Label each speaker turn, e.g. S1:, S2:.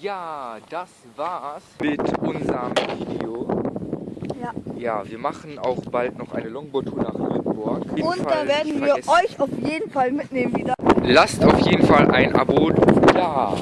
S1: Ja, das war's mit unserem Video.
S2: Ja.
S1: Ja, wir machen auch bald noch eine Longboard-Tour nach Lüneburg.
S2: Und
S1: Fall
S2: da werden wir
S1: vergessen.
S2: euch auf jeden Fall mitnehmen wieder.
S1: Lasst auf jeden Fall ein Abo da.